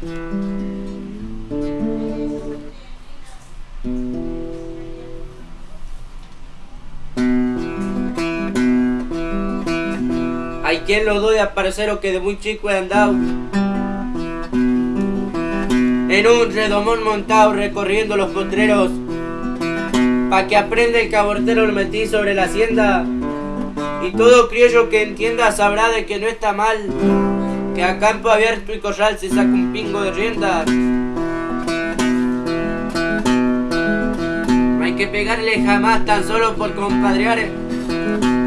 Hay quien lo doy a o que de muy chico he andado. En un redomón montado recorriendo los potreros. Pa' que aprenda el cabortero lo metí sobre la hacienda. Y todo criollo que entienda sabrá de que no está mal Que a campo abierto y corral se saca un pingo de rienda No hay que pegarle jamás tan solo por compadrear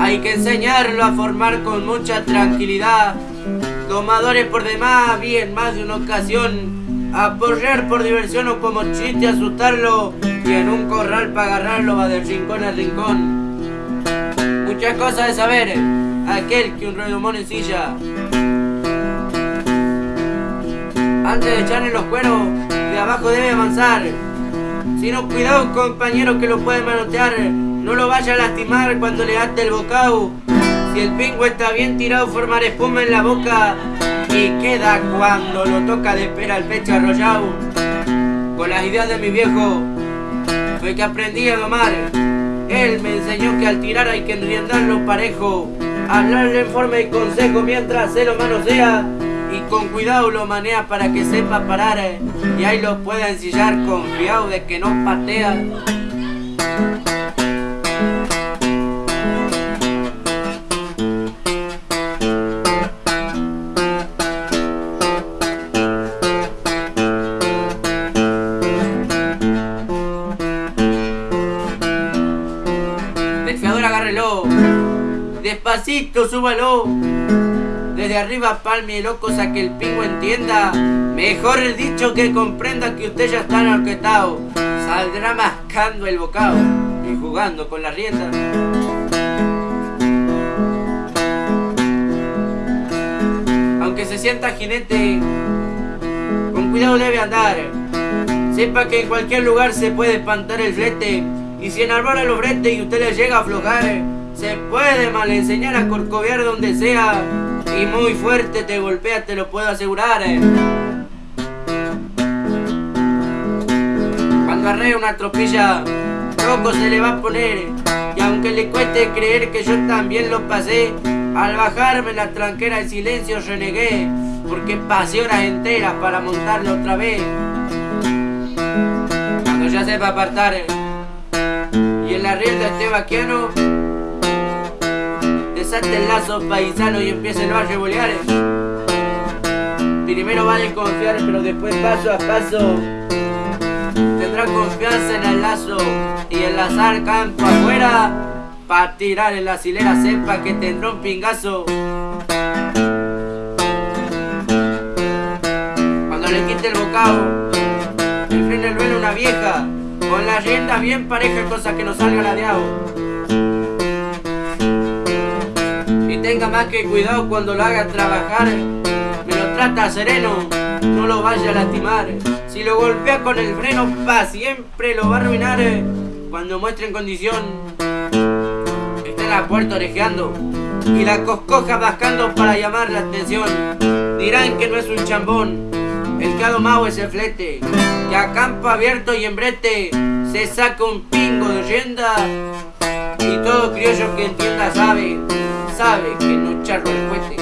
hay que enseñarlo a formar con mucha tranquilidad. Tomadores por demás, bien más de una ocasión. Apoyar por diversión o como chiste asustarlo. Y en un corral para agarrarlo va del rincón al rincón. Muchas cosas de saber. Aquel que un redomón en silla. Antes de echarle los cueros, de abajo debe avanzar. Si no, cuidado compañero que lo puede manotear. No lo vaya a lastimar cuando le ate el bocado. Si el pingo está bien tirado, formar espuma en la boca. Y queda cuando lo toca de espera el pecho arrollado. Con las ideas de mi viejo, fue que aprendí a domar. Él me enseñó que al tirar hay que enriendarlo parejo. Hablarle en forma y consejo mientras se lo manosea. Y con cuidado lo manea para que sepa parar. Y ahí lo pueda ensillar confiado de que no patea. Despacito, súbalo. Desde arriba palmielo, cosa que el pingo entienda. Mejor el dicho que comprenda que usted ya está enarquetado. Saldrá mascando el bocado y jugando con la rienda. Aunque se sienta jinete, con cuidado debe andar. Sepa que en cualquier lugar se puede espantar el flete. Y si enarbora los bretes y usted le llega a aflojar, se puede mal enseñar a corcoviar donde sea. Y muy fuerte te golpea, te lo puedo asegurar. Cuando arrea una tropilla, loco se le va a poner. Y aunque le cueste creer que yo también lo pasé, al bajarme la tranquera el silencio renegué. Porque pasé horas enteras para montarlo otra vez. Cuando ya sepa apartar y en la rienda esté vaquiano, desate el lazo paisano y empieza el barrio. Primero va a desconfiar, pero después paso a paso tendrá confianza en el lazo y enlazar campo afuera para tirar en la silera sepa que tendrá un pingazo. Cuando le quite el bocado, el freno el vuelo una vieja con la rienda bien pareja, cosa que no salga. Y tenga más que cuidado cuando lo haga trabajar. Me lo trata sereno, no lo vaya a lastimar. Si lo golpea con el freno, pa' siempre lo va a arruinar. Cuando muestre en condición, está en la puerta orejeando y la coscoja bascando para llamar la atención. Dirán que no es un chambón, el que ha domado es el flete, que a campo abierto y en brete se saca un pingo de rienda. Y todo criollo que entienda sabe, sabe que no charro el cohete.